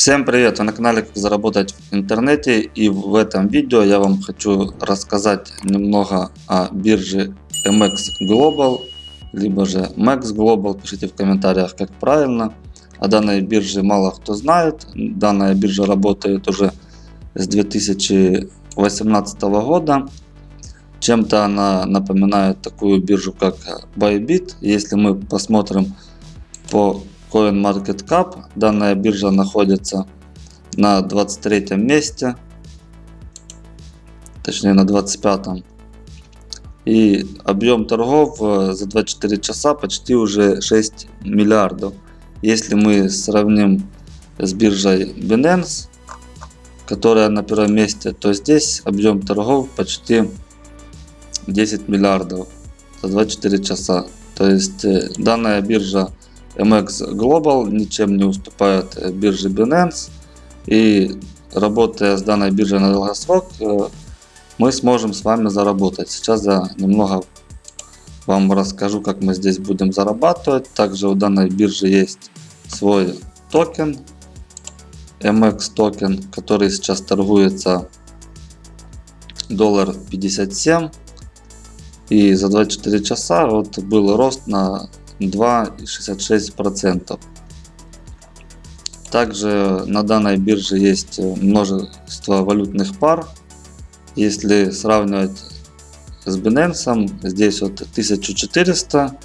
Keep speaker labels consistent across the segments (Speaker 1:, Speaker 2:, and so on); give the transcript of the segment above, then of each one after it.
Speaker 1: Всем привет! Вы на канале Как заработать в интернете и в этом видео я вам хочу рассказать немного о бирже MX Global либо же Max Global. Пишите в комментариях как правильно. О данной бирже мало кто знает. Данная биржа работает уже с 2018 года. Чем-то она напоминает такую биржу как Bybit. Если мы посмотрим по CoinMarketCap. Данная биржа находится на 23 месте, точнее на 25. И объем торгов э, за 24 часа почти уже 6 миллиардов. Если мы сравним с биржей Binance, которая на первом месте, то здесь объем торгов почти 10 миллиардов за 24 часа. То есть э, данная биржа MEXC Global ничем не уступает э, бирже Binance. И работая с данной биржей на долгосрок, э, мы сможем с вами заработать. Сейчас я немного вам расскажу, как мы здесь будем зарабатывать. Также у данной биржи есть свой токен, MX токен, который сейчас торгуется доллар 57 и за 24 часа вот был рост на 2,66%. Также на данной бирже есть множество валютных пар. Если сравнивать с Binance, здесь вот 1400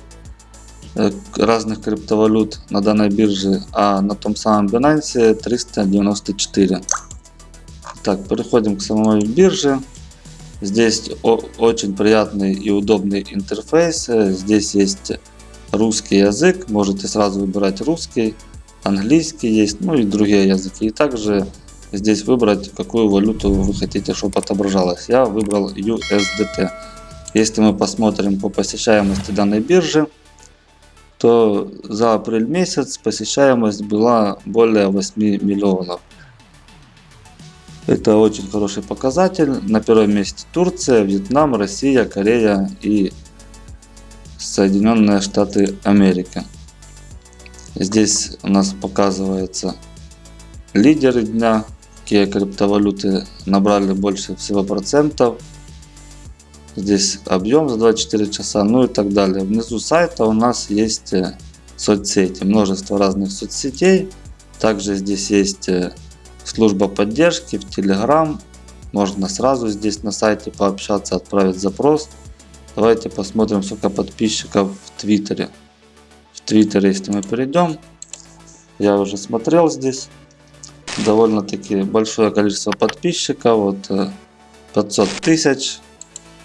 Speaker 1: э, разных криптовалют на данной бирже, а на том самом Binance 394. Так, переходим к самой бирже. Здесь очень приятный и удобный интерфейс. Здесь есть русский язык, можете сразу выбирать русский, английский есть, ну и другие языки. И также здесь выбрать, какую валюту вы хотите, чтобы отображалось. Я выбрал USDT. Если мы посмотрим по посещаемости данной биржи, то за апрель месяц посещаемость была более 8 миллионов. Это очень хороший показатель. На первом месте Турция, Вьетнам, Россия, Корея и Соединенные Штаты Америки. Здесь у нас показывается лидеры дня, какие криптовалюты набрали больше всего процентов. Здесь объем за 24 часа, ну и так далее. Внизу сайта у нас есть э, соцсети, множество разных соцсетей. Также здесь есть э, служба поддержки в Telegram. Можно сразу здесь на сайте пообщаться, отправить запрос. Давайте посмотрим, сколько подписчиков в Твиттере. В Твиттере, если мы перейдем, я уже смотрел здесь. Довольно-таки большое количество подписчиков. Вот 500 э, тысяч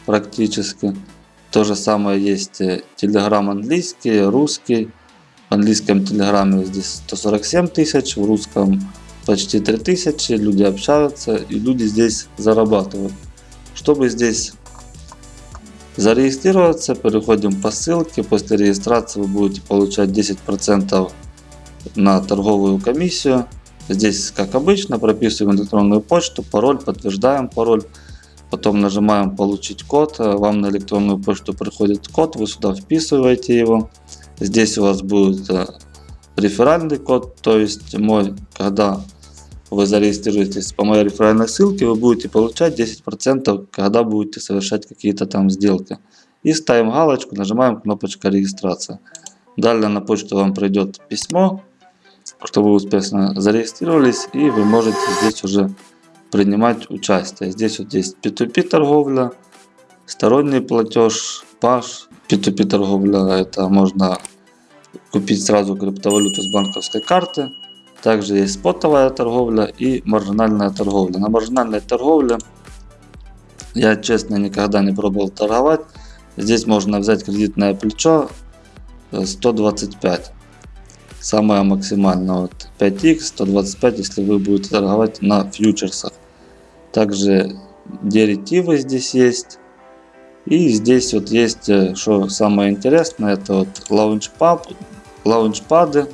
Speaker 1: практически. То же самое есть Телеграм английский, русский. В английском телеграме здесь 147 тысяч, в русском почти 3000. Люди общаются и люди здесь зарабатывают. Чтобы здесь Зарегистрироваться, переходим по ссылке. После регистрации вы будете получать 10% на торговую комиссию. Здесь, как обычно, прописываем электронную почту, пароль, подтверждаем пароль. Потом нажимаем получить код. Вам на электронную почту приходит код, вы сюда вписываете его. Здесь у вас будет э, реферальный код, то есть мой, когда вы зарегистрируетесь по моей реферальной ссылке, вы будете получать 10%, когда будете совершать какие-то там сделки. И ставим галочку, нажимаем кнопочку регистрация. Далее на почту вам придет письмо, что вы успешно зарегистрировались и вы можете здесь уже принимать участие. Здесь вот есть P2P торговля, сторонний платеж, паш. P2P торговля это можно купить сразу криптовалюту с банковской карты. Также есть спотовая торговля и маржинальная торговля. На маржинальной торговле я честно никогда не пробовал торговать. Здесь можно взять кредитное плечо 125. Самое максимальное вот 5x 125, если вы будете торговать на фьючерсах. Также деретивы здесь есть. И здесь вот есть, что самое интересное, это вот лаунчпад, лаунчпады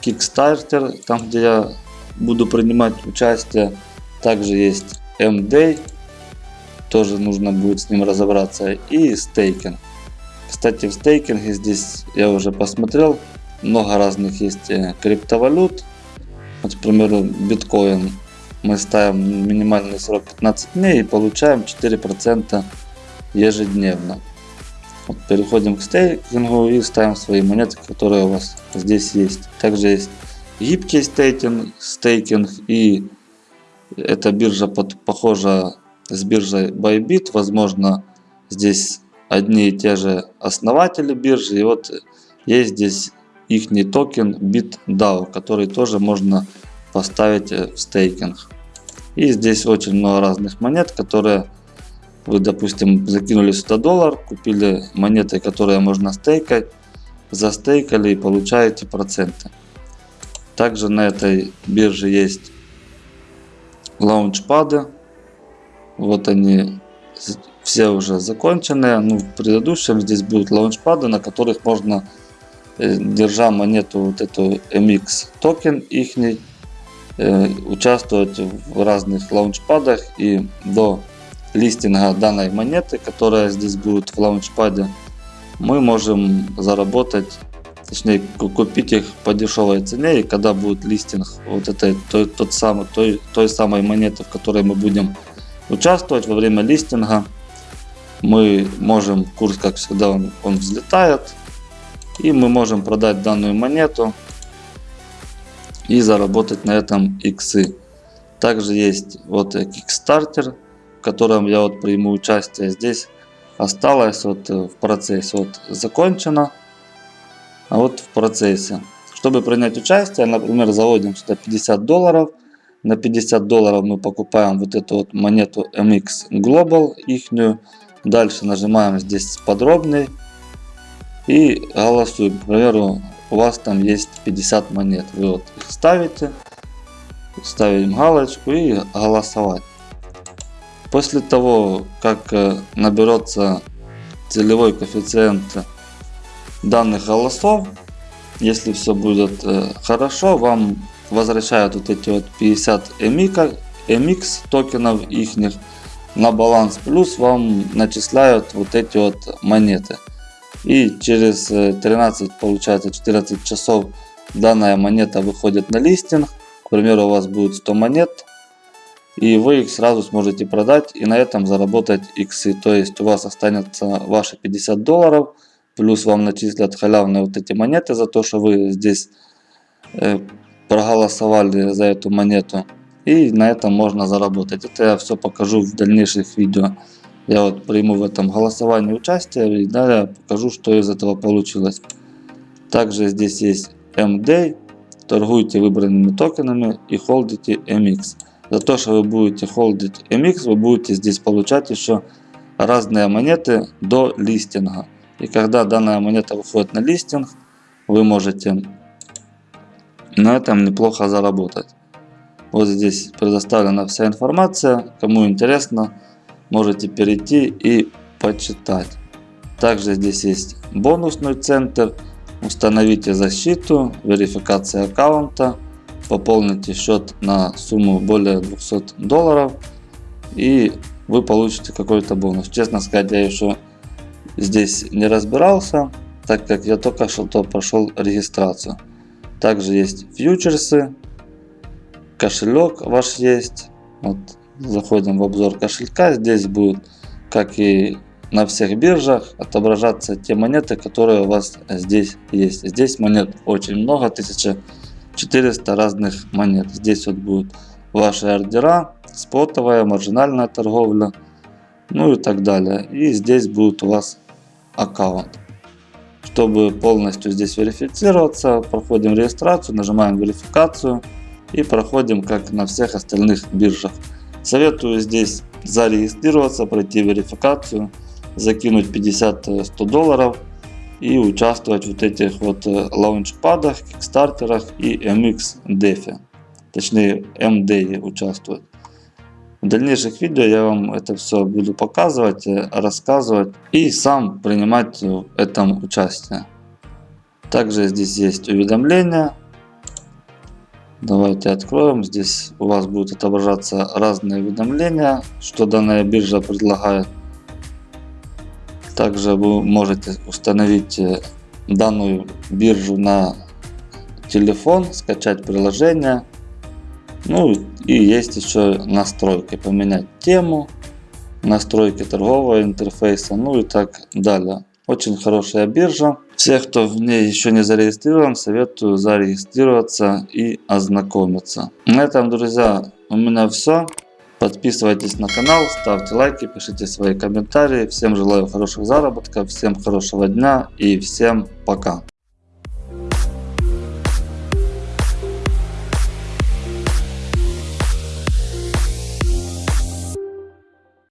Speaker 1: Kickstarter, там где я буду принимать участие. Также есть MD, тоже нужно будет с ним разобраться. И стейкинг. Кстати, в стейкинге здесь я уже посмотрел, много разных есть э, криптовалют. Вот, к примеру, биткоин. Мы ставим минимальный срок 15 дней и получаем 4% ежедневно. Переходим к стейкингу и ставим свои монеты, которые у вас здесь есть. Также есть гибкий стейкинг, стейкинг и эта биржа под, похожа с биржей Bybit. Возможно, здесь одни и те же основатели биржи. И вот есть здесь их токен BitDAO, который тоже можно поставить в стейкинг. И здесь очень много разных монет, которые вы, допустим, закинули сюда доллар, купили монеты, которые можно стейкать, застейкали и получаете проценты. Также на этой бирже есть лаунчпады. Вот они все уже законченные. Ну, в предыдущем здесь будут лаунчпады, на которых можно, э, держа монету вот эту MX токен ихний, э, участвовать в разных лаунчпадах и до листинга данной монеты, которая здесь будет в лаунчпаде, мы можем заработать, точнее купить их по дешевой цене. И когда будет листинг вот этой той, тот самый, той, той самой монеты, в которой мы будем участвовать во время листинга, мы можем, курс как всегда он, он взлетает, и мы можем продать данную монету и заработать на этом иксы. Также есть вот Kickstarter, в котором я вот приму участие. Здесь осталось вот э, в процессе вот закончено, а вот в процессе. Чтобы принять участие, например, заводим сюда 50 долларов. На 50 долларов мы покупаем вот эту вот монету MX Global ихнюю. Дальше нажимаем здесь подробный и голосуем. К примеру, у вас там есть 50 монет. Вы вот их ставите, ставим галочку и голосовать. После того, как э, наберется целевой коэффициент данных голосов, если все будет э, хорошо, вам возвращают вот эти вот 50 MX, токенов их на баланс, плюс вам начисляют вот эти вот монеты. И через 13, э, получается 14 часов данная монета выходит на листинг. К примеру, у вас будет 100 монет, и вы их сразу сможете продать и на этом заработать иксы. То есть у вас останется ваши 50 долларов, плюс вам начислят халявные вот эти монеты за то, что вы здесь э, проголосовали за эту монету. И на этом можно заработать. Это я все покажу в дальнейших видео. Я вот приму в этом голосовании участие и далее покажу, что из этого получилось. Также здесь есть MD. Торгуйте выбранными токенами и холдите MX. За то, что вы будете холдить MX, вы будете здесь получать еще разные монеты до листинга. И когда данная монета выходит на листинг, вы можете на этом неплохо заработать. Вот здесь предоставлена вся информация. Кому интересно, можете перейти и почитать. Также здесь есть бонусный центр. Установите защиту, верификация аккаунта пополните счет на сумму более 200 долларов и вы получите какой-то бонус. Честно сказать, я еще здесь не разбирался, так как я только что прошел регистрацию. Также есть фьючерсы, кошелек ваш есть. Вот, заходим в обзор кошелька. Здесь будет, как и на всех биржах, отображаться те монеты, которые у вас здесь есть. Здесь монет очень много, 1000 400 разных монет. Здесь вот будут ваши ордера, спотовая, маржинальная торговля, ну и так далее. И здесь будет у вас аккаунт. Чтобы полностью здесь верифицироваться, проходим регистрацию, нажимаем верификацию и проходим как на всех остальных биржах. Советую здесь зарегистрироваться, пройти верификацию, закинуть 50-100 долларов и участвовать в вот этих вот э, лаунчпадах, кикстартерах и MX DeFi. Точнее MD участвовать. В дальнейших видео я вам это все буду показывать, э, рассказывать и сам принимать в этом участие. Также здесь есть уведомления. Давайте откроем. Здесь у вас будут отображаться разные уведомления, что данная биржа предлагает. Также вы можете установить э, данную биржу на телефон, скачать приложение Ну и есть еще настройки, поменять тему, настройки торгового интерфейса, ну и так далее. Очень хорошая биржа. Все, кто в ней еще не зарегистрирован, советую зарегистрироваться и ознакомиться. На этом, друзья, у меня все. Подписывайтесь на канал, ставьте лайки, пишите свои комментарии. Всем желаю хороших заработков, всем хорошего дня и всем пока.